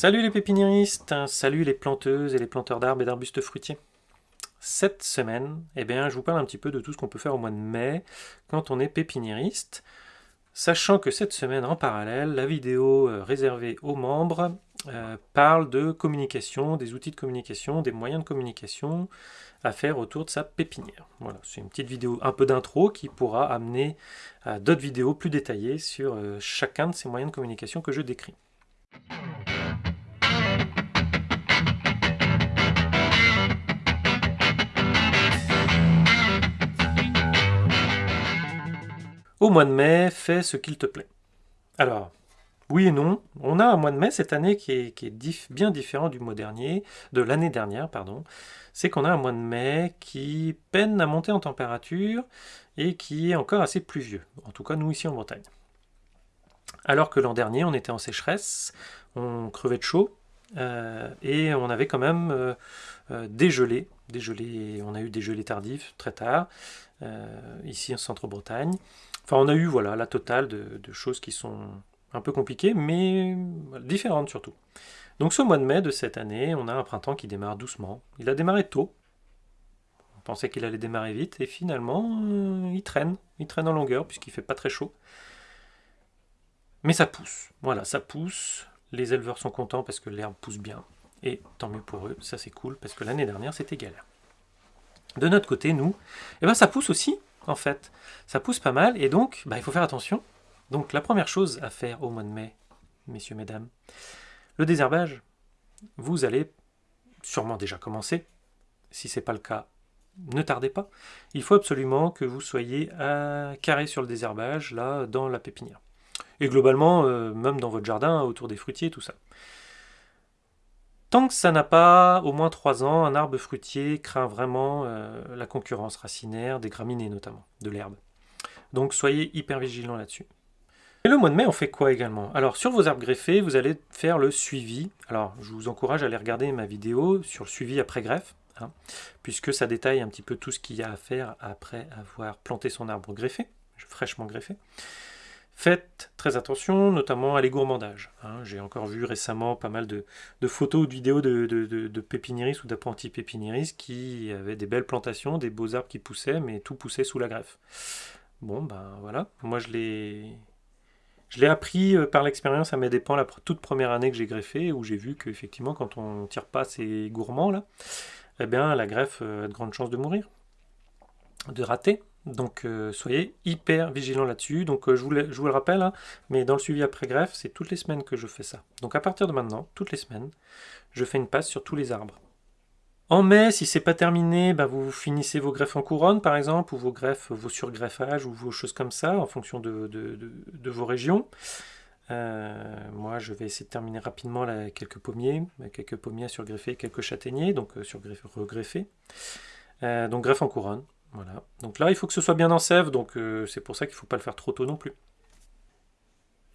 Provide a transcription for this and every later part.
Salut les pépiniéristes, salut les planteuses et les planteurs d'arbres et d'arbustes fruitiers. Cette semaine, eh bien, je vous parle un petit peu de tout ce qu'on peut faire au mois de mai quand on est pépiniériste, sachant que cette semaine, en parallèle, la vidéo euh, réservée aux membres euh, parle de communication, des outils de communication, des moyens de communication à faire autour de sa pépinière. Voilà, c'est une petite vidéo un peu d'intro qui pourra amener à d'autres vidéos plus détaillées sur euh, chacun de ces moyens de communication que je décris. Au mois de mai, fais ce qu'il te plaît. Alors, oui et non, on a un mois de mai cette année qui est, bien différent du mois dernier, de l'année dernière, pardon. C'est qu'on a un mois de mai qui peine à monter en température et qui est encore assez pluvieux, en tout cas nous ici en Bretagne. Alors que l'an dernier, on était en sécheresse, on crevait de chaud, euh, et on avait quand même euh, euh, des gelées, on a eu des gelées tardives très tard, ici en centre-Bretagne. Enfin, on a eu voilà, la totale de, choses qui sont un peu compliquées, mais différentes surtout. Donc ce mois de mai de cette année, on a un printemps qui démarre doucement. Il a démarré tôt. On pensait qu'il allait démarrer vite, et finalement, euh, il traîne. Il traîne en longueur, puisqu'il fait pas très chaud. Mais ça pousse. Voilà, ça pousse. Les éleveurs sont contents parce que l'herbe pousse bien. Et tant mieux pour eux, ça c'est cool, parce que l'année dernière, c'était galère. De notre côté, nous, eh ben, ça pousse aussi, en fait. Ça pousse pas mal, et donc, bah, il faut faire attention. Donc, la première chose à faire au mois de mai, messieurs, mesdames, le désherbage, vous allez sûrement déjà commencer. Si ce n'est pas le cas, ne tardez pas. Il faut absolument que vous soyez à carré sur le désherbage, là, dans la pépinière. Et globalement, euh, même dans votre jardin, autour des fruitiers, tout ça. Tant que ça n'a pas au moins 3 ans, un arbre fruitier craint vraiment euh, la concurrence racinaire, des graminées notamment, de l'herbe. Donc soyez hyper vigilants là-dessus. Et le mois de mai, on fait quoi également? Alors sur vos arbres greffés, vous allez faire le suivi. Alors je vous encourage à aller regarder ma vidéo sur le suivi après greffe, hein, puisque ça détaille un petit peu tout ce qu'il y a à faire après avoir planté son arbre greffé, fraîchement greffé. Faites très attention, notamment à l'égourmandage. Hein. J'ai encore vu récemment pas mal de, photos ou de vidéos de, de, ou d'apprentis pépiniéristes qui avaient des belles plantations, des beaux arbres qui poussaient, mais tout poussait sous la greffe. Bon, ben voilà, moi je l'ai... Appris euh, par l'expérience à mes dépens la toute première année que j'ai greffé, où j'ai vu qu'effectivement, quand on tire pas ces gourmands là, eh bien la greffe euh, a de grandes chances de mourir, de rater. Donc euh, soyez hyper vigilants là-dessus. Donc euh, je, vous le, rappelle, hein, mais dans le suivi après greffe, c'est toutes les semaines que je fais ça. Donc à partir de maintenant, toutes les semaines, je fais une passe sur tous les arbres. En mai, si c'est pas terminé, bah, vous finissez vos greffes en couronne par exemple, ou vos greffes, vos surgreffages, ou vos choses comme ça, en fonction de, vos régions. Euh, moi, je vais essayer de terminer rapidement quelques pommiers, quelques pommiers à surgreffer, quelques châtaigniers, donc surgreffer, regreffer. donc greffe en couronne, voilà. Donc là, il faut que ce soit bien en sève, donc euh, c'est pour ça qu'il ne faut pas le faire trop tôt non plus.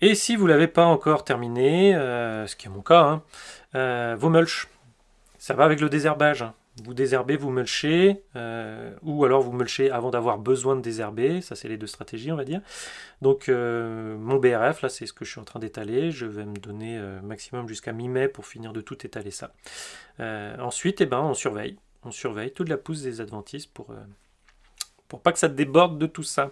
Et si vous ne l'avez pas encore terminé, euh, ce qui est mon cas, hein, euh, vos mulches, ça va avec le désherbage. Hein. Vous désherbez, vous mulchez, ou alors vous mulchez avant d'avoir besoin de désherber, ça c'est les deux stratégies on va dire. Donc mon BRF, là c'est ce que je suis en train d'étaler, je vais me donner maximum jusqu'à mi-mai pour finir de tout étaler ça. ensuite, eh ben, on surveille, on surveille toute la pousse des adventices pour pour pas que ça déborde de tout ça.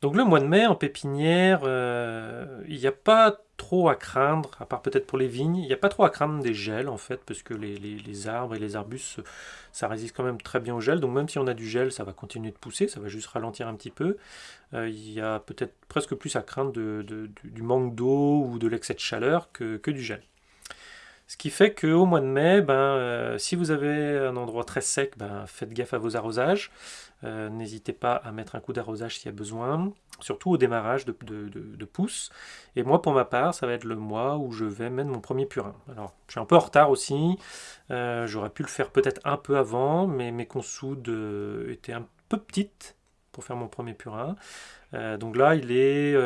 Donc le mois de mai en pépinière, euh, il n'y a pas trop à craindre, à part peut-être pour les vignes, il n'y a pas trop à craindre des gels en fait, parce que les, arbres et les arbustes, ça résiste quand même très bien au gel, donc même si on a du gel, ça va continuer de pousser, ça va juste ralentir un petit peu. Euh, il y a peut-être presque plus à craindre du manque d'eau ou de l'excès de chaleur que, que du gel. Ce qui fait qu'au mois de mai, ben, euh, si vous avez un endroit très sec, ben, faites gaffe à vos arrosages. Euh, n'hésitez pas à mettre un coup d'arrosage s'il y a besoin, surtout au démarrage de, pousses. Et moi, pour ma part, ça va être le mois où je vais mettre mon premier purin. Alors, je suis un peu en retard aussi. Euh, j'aurais pu le faire peut-être un peu avant, mais mes consoudes étaient un peu petites pour faire mon premier purin. donc là, il est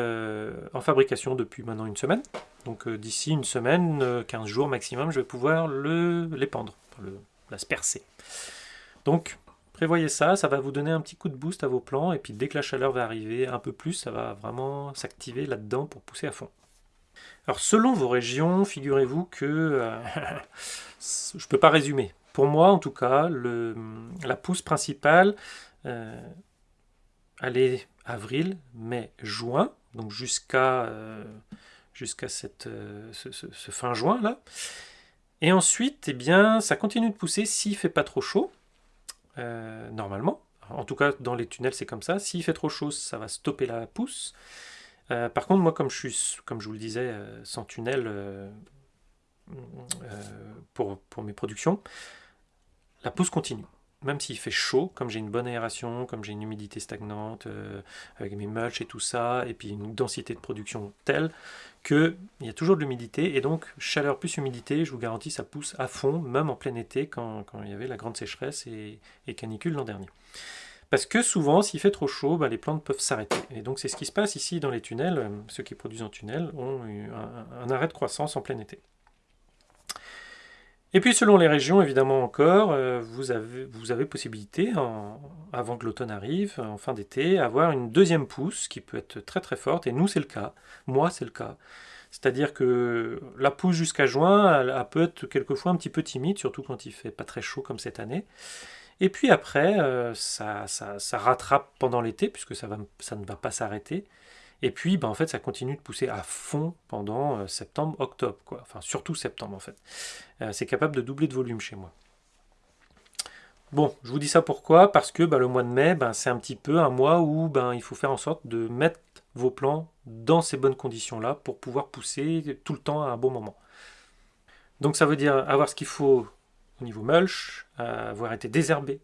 en fabrication depuis maintenant une semaine. Donc euh, d'ici une semaine, 15 euh, jours maximum, je vais pouvoir l'épandre, la spercer. Donc prévoyez ça, ça va vous donner un petit coup de boost à vos plants, et puis dès que la chaleur va arriver un peu plus, ça va vraiment s'activer là-dedans pour pousser à fond. Alors selon vos régions, figurez-vous que euh, je ne peux pas résumer. Pour moi, en tout cas, la pousse principale, elle est avril, mai, juin, donc jusqu'à jusqu'à cette ce, fin juin là. Et ensuite, eh bien, ça continue de pousser s'il fait pas trop chaud, normalement. En tout cas, dans les tunnels, c'est comme ça. S'il fait trop chaud, ça va stopper la pousse. Euh, par contre, moi, comme je suis, comme je vous le disais, euh, sans tunnel euh, pour, pour, mes productions, la pousse continue. Même s'il fait chaud, comme j'ai une bonne aération, comme j'ai une humidité stagnante, avec mes mulch et tout ça, et puis une densité de production telle qu'il y a toujours de l'humidité, et donc chaleur plus humidité, je vous garantis, ça pousse à fond, même en plein été, quand, il y avait la grande sécheresse et, et canicule l'an dernier. Parce que souvent, s'il fait trop chaud, bah, les plantes peuvent s'arrêter. Et donc c'est ce qui se passe ici dans les tunnels. Euh, ceux qui produisent en tunnel ont eu un, arrêt de croissance en plein été. Et puis selon les régions, évidemment encore, euh, vous avez, possibilité, avant que l'automne arrive, en fin d'été, avoir une deuxième pousse qui peut être très très forte. Et nous, c'est le cas. Moi, c'est le cas. C'est-à-dire que la pousse jusqu'à juin, elle, peut être quelquefois un petit peu timide, surtout quand il fait pas très chaud comme cette année. Et puis après, euh, ça, rattrape pendant l'été, puisque ça ne va pas s'arrêter. Et puis, ben, en fait, ça continue de pousser à fond pendant euh, septembre, octobre. Enfin, surtout septembre, en fait. Euh, c'est capable de doubler de volume chez moi. Bon, je vous dis ça pourquoi? Parce que ben, le mois de mai, ben, c'est un petit peu un mois où ben, il faut faire en sorte de mettre vos plants dans ces bonnes conditions-là pour pouvoir pousser tout le temps à un bon moment. Donc ça veut dire avoir ce qu'il faut au niveau mulch, avoir été désherbé,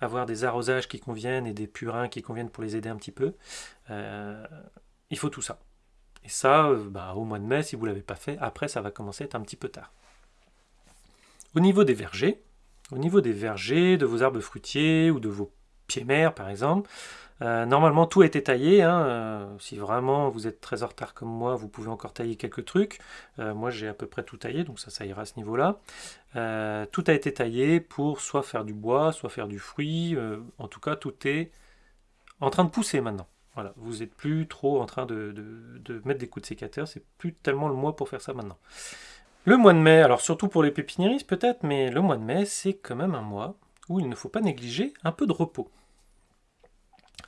avoir des arrosages qui conviennent et des purins qui conviennent pour les aider un petit peu. Euh, il faut tout ça. Et ça, euh, bah, au mois de mai, si vous ne l'avez pas fait, après ça va commencer à être un petit peu tard. Au niveau des vergers, au niveau des vergers, de vos arbres fruitiers ou de vos pieds mers par exemple, euh, normalement, tout a été taillé. Hein, euh, si vraiment vous êtes très en retard comme moi, vous pouvez encore tailler quelques trucs. Euh, moi, j'ai à peu près tout taillé, donc ça, ça ira à ce niveau-là. tout a été taillé pour soit faire du bois, soit faire du fruit. en tout cas, tout est en train de pousser maintenant. Voilà, vous n'êtes plus trop en train de, de, mettre des coups de sécateur, c'est plus tellement le mois pour faire ça maintenant. Le mois de mai, alors surtout pour les pépiniéristes peut-être, mais le mois de mai, c'est quand même un mois où il ne faut pas négliger un peu de repos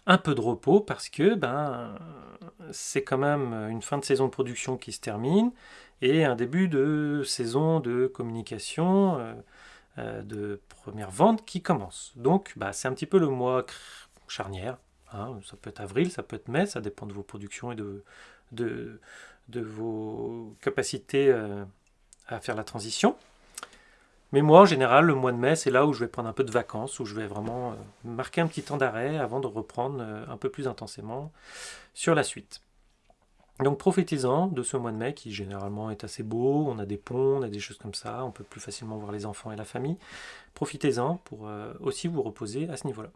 un peu de repos parce que ben, c'est quand même une fin de saison de production qui se termine et un début de saison de communication, euh, euh, de première vente qui commence. Donc bah, c'est un petit peu le mois charnière. Hein. Ça peut être avril, ça peut être mai, ça dépend de vos productions et de, de, vos capacités euh, à faire la transition. Mais moi, en général, le mois de mai, c'est là où je vais prendre un peu de vacances, où je vais vraiment euh, marquer un petit temps d'arrêt avant de reprendre euh, un peu plus intensément sur la suite. Donc profitez-en de ce mois de mai qui généralement est assez beau, on a des ponts, on a des choses comme ça, on peut plus facilement voir les enfants et la famille. Profitez-en pour euh, aussi vous reposer à ce niveau-là.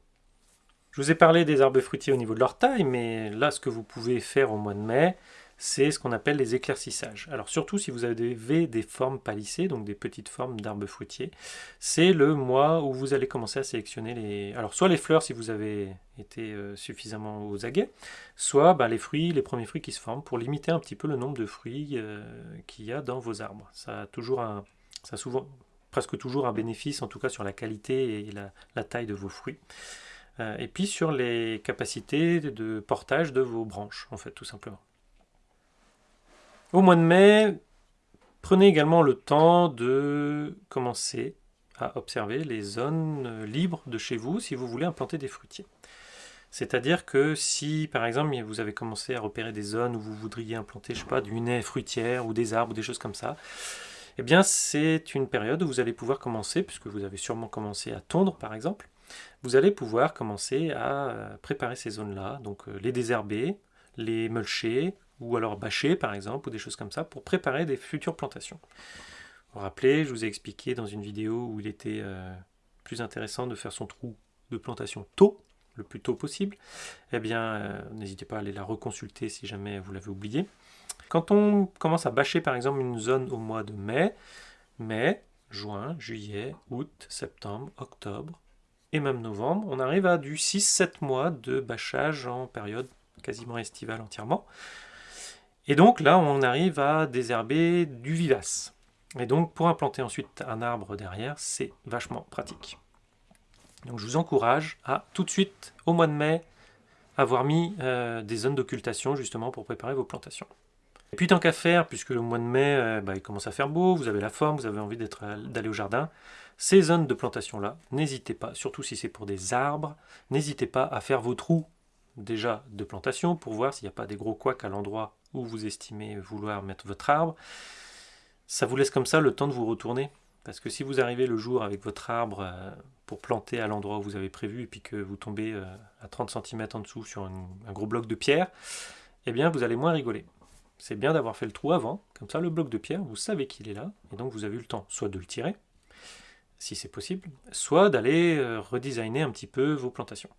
Je vous ai parlé des arbres fruitiers au niveau de leur taille, mais là ce que vous pouvez faire au mois de mai, c'est ce qu'on appelle les éclaircissages. Alors surtout si vous avez des formes palissées, donc des petites formes d'arbres fruitiers, c'est le mois où vous allez commencer à sélectionner les... Alors soit les fleurs si vous avez été euh, suffisamment aux aguets, soit bah, les fruits, les premiers fruits qui se forment pour limiter un petit peu le nombre de fruits euh, qu'il y a dans vos arbres. Ça a toujours. Ça souvent, presque toujours un bénéfice, en tout cas sur la qualité et la, taille de vos fruits. Euh, et puis sur les capacités de portage de vos branches, en fait, tout simplement. Au mois de mai, prenez également le temps de commencer à observer les zones libres de chez vous si vous voulez implanter des fruitiers. C'est-à-dire que si, par exemple, vous avez commencé à repérer des zones où vous voudriez implanter, je sais pas, du nez fruitière ou des arbres ou des choses comme ça, eh bien, c'est une période où vous allez pouvoir commencer, puisque vous avez sûrement commencé à tondre, par exemple, vous allez pouvoir commencer à préparer ces zones-là, donc euh, les désherber, les mulcher, ou alors bâcher par exemple, ou des choses comme ça, pour préparer des futures plantations. Vous vous rappelez, je vous ai expliqué dans une vidéo où il était euh, plus intéressant de faire son trou de plantation tôt, le plus tôt possible, eh bien, euh, n'hésitez pas à aller la reconsulter si jamais vous l'avez oublié. Quand on commence à bâcher par exemple une zone au mois de mai, mai, juin, juillet, août, septembre, octobre et même novembre, on arrive à du 6-7 mois de bâchage en période quasiment estivale entièrement. Et donc là, on arrive à désherber du vivace. Et donc pour implanter ensuite un arbre derrière, c'est vachement pratique. Donc je vous encourage à tout de suite, au mois de mai, avoir mis euh, des zones d'occultation justement pour préparer vos plantations. Et puis tant qu'à faire, puisque le mois de mai, euh, bah, il commence à faire beau, vous avez la forme, vous avez envie d'aller au jardin, ces zones de plantation-là, n'hésitez pas, surtout si c'est pour des arbres, n'hésitez pas à faire vos trous déjà de plantation pour voir s'il n'y a pas des gros couacs à l'endroit où vous estimez vouloir mettre votre arbre. Ça vous laisse comme ça le temps de vous retourner. Parce que si vous arrivez le jour avec votre arbre euh, pour planter à l'endroit où vous avez prévu et puis que vous tombez euh, à 30 cm en dessous sur un gros bloc de pierre, eh bien vous allez moins rigoler. C'est bien d'avoir fait le trou avant, comme ça le bloc de pierre, vous savez qu'il est là, et donc vous avez eu le temps soit de le tirer, si c'est possible, soit d'aller euh, redesigner un petit peu vos plantations.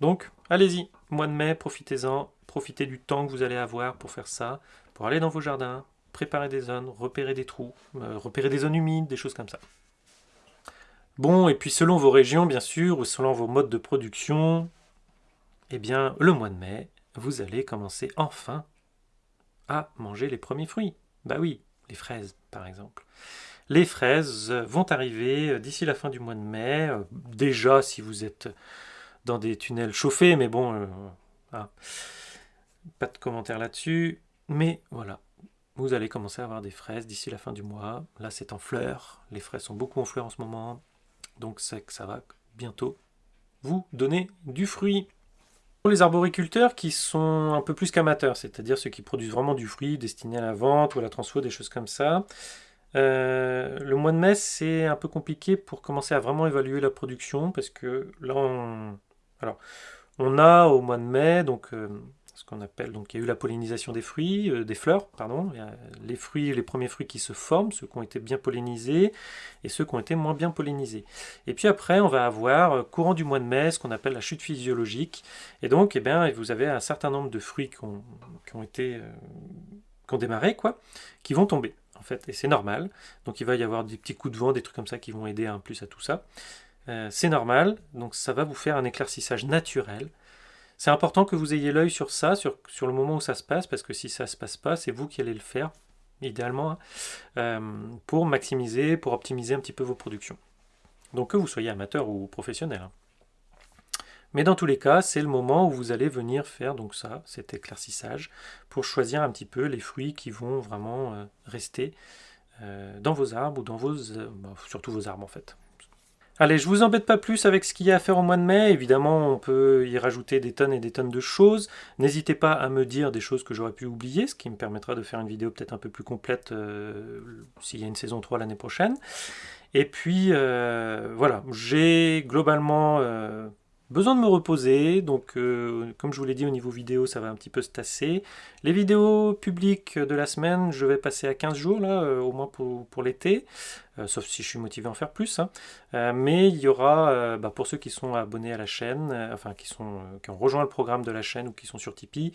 Donc, allez-y, mois de mai, profitez-en, profitez du temps que vous allez avoir pour faire ça, pour aller dans vos jardins, préparer des zones, repérer des trous, euh, repérer des zones humides, des choses comme ça. Bon, et puis selon vos régions, bien sûr, ou selon vos modes de production, eh bien, le mois de mai, vous allez commencer enfin à manger les premiers fruits. Bah oui, les fraises, par exemple. Les fraises vont arriver d'ici la fin du mois de mai. Euh, déjà, si vous êtes dans des tunnels chauffés, mais bon, euh, pas de commentaires là-dessus. Mais voilà, vous allez commencer à avoir des fraises d'ici la fin du mois. Là, c'est en fleurs. Les fraises sont beaucoup en fleurs en ce moment. Donc, c'est que ça va bientôt vous donner du fruit. Pour les arboriculteurs qui sont un peu plus qu'amateurs, c'est-à-dire ceux qui produisent vraiment du fruit destiné à la vente ou à la transfo, des choses comme ça, euh, le mois de mai, c'est un peu compliqué pour commencer à vraiment évaluer la production, parce que là, on, alors, on a au mois de mai, donc, euh, ce qu'on appelle, donc il y a eu la pollinisation des fruits, euh, des fleurs, pardon, il y a les fruits, les premiers fruits qui se forment, ceux qui ont été bien pollinisés, et ceux qui ont été moins bien pollinisés. Et puis après, on va avoir, courant du mois de mai, ce qu'on appelle la chute physiologique, et donc, eh bien, vous avez un certain nombre de fruits qui ont, qui ont été, qui ont démarré, quoi, qui vont tomber fait, et c'est normal. Donc il va y avoir des petits coups de vent, des trucs comme ça qui vont aider un plus à tout ça. Euh, c'est normal, donc ça va vous faire un éclaircissage naturel. C'est important que vous ayez l'œil sur ça, sur, sur, le moment où ça se passe, parce que si ça ne se passe pas, c'est vous qui allez le faire, idéalement, hein, euh, pour maximiser, pour optimiser un petit peu vos productions. Donc que vous soyez amateur ou professionnel. Hein. Mais dans tous les cas, c'est le moment où vous allez venir faire donc ça, cet éclaircissage, pour choisir un petit peu les fruits qui vont vraiment euh, rester euh, dans vos arbres ou dans vos... Bah, surtout vos arbres en fait. Allez, je vous embête pas plus avec ce qu'il y a à faire au mois de mai. Évidemment, on peut y rajouter des tonnes et des tonnes de choses. N'hésitez pas à me dire des choses que j'aurais pu oublier, ce qui me permettra de faire une vidéo peut-être un peu plus complète s'il y a une saison 3 l'année prochaine. Et puis, voilà, j'ai globalement Besoin de me reposer, donc euh, comme je vous l'ai dit au niveau vidéo, ça va un petit peu se tasser. Les vidéos publiques de la semaine, je vais passer à 15 jours, là, euh, au moins pour, l'été, euh, sauf si je suis motivé à en faire plus. Hein. mais il y aura, bah, pour ceux qui sont abonnés à la chaîne, enfin qui, sont, ont rejoint le programme de la chaîne ou qui sont sur Tipeee,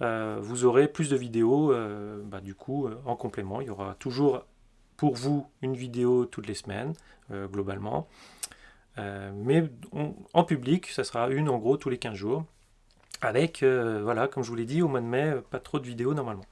vous aurez plus de vidéos, bah, du coup, en complément. Il y aura toujours pour vous une vidéo toutes les semaines, globalement. Euh, mais en public, ça sera une en gros tous les 15 jours. Avec, euh, voilà, comme je vous l'ai dit, au mois de mai, pas trop de vidéos normalement.